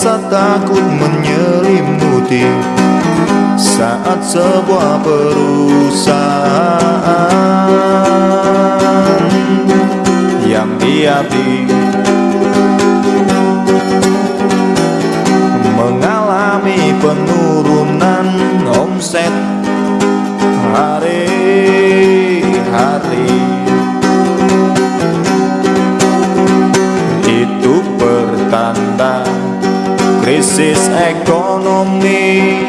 rasa takut menyelimuti Saat sebuah perusahaan Yang diapi Mengalami penurunan omset Hari-hari krisis ekonomi.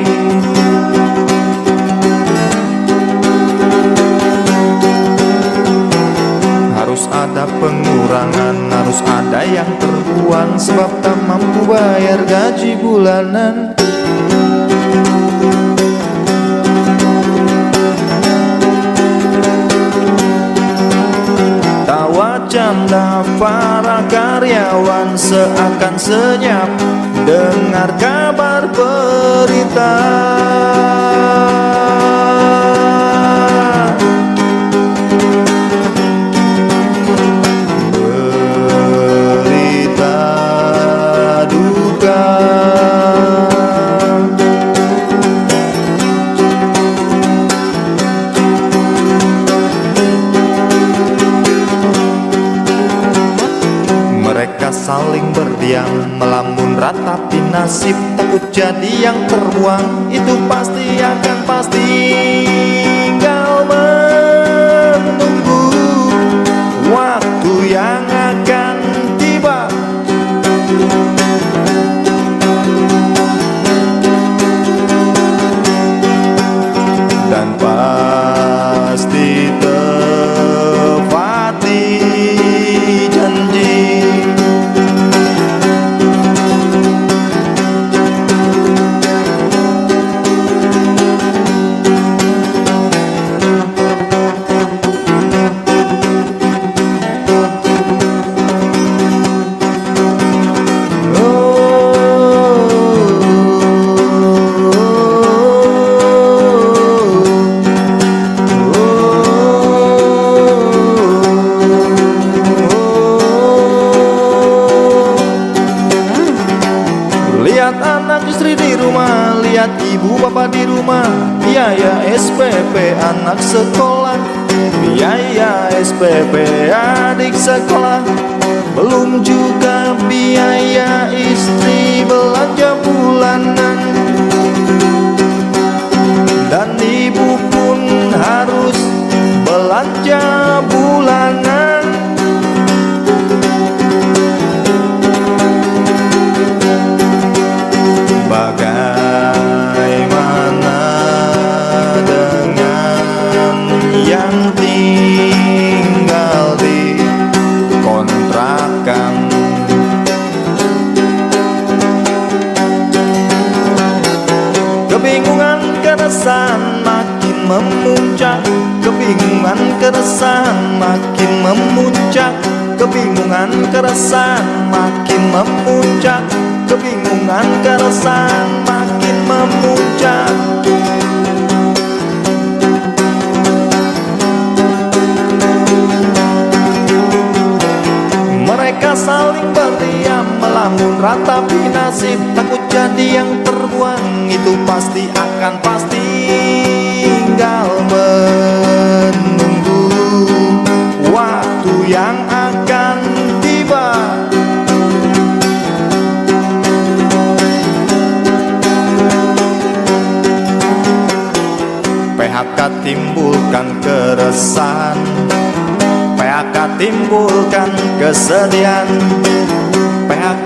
Harus ada pengurangan, harus ada yang terbuang Sebab tak mampu bayar gaji bulanan. Tawa canda para karyawan seakan senyap Dengar kabar berita Melamun ratapi nasib Takut jadi yang terbuang. Itu pasti akan pasti Tinggal menunggu Waktu yang akan tiba. Dan istri di rumah, lihat ibu bapak di rumah. Biaya SPP anak sekolah. Biaya SPP adik sekolah. Belum juga biaya istri belanja bulanan. Dan ibu pun harus belanja keresahan makin memuncak. Kebingungan keresahan makin memuncak. Kebingungan keresahan makin memuncak. Kebingungan keresahan makin memuncak melamun ratapi nasib Takut jadi yang terbuang. Itu pasti akan pasti Tinggal menunggu waktu yang akan tiba. PHK timbulkan keresahan. PHK timbulkan kesedihan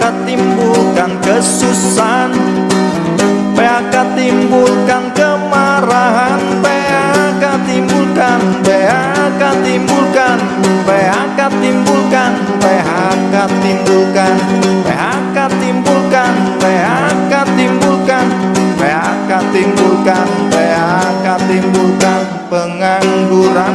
PHK timbulkan kesusahan. PHK timbulkan kemarahan. PHK timbulkan PHK timbulkan PHK timbulkan PHK timbulkan PHK timbulkan PHK timbulkan PHK timbulkan PHK timbulkan pengangguran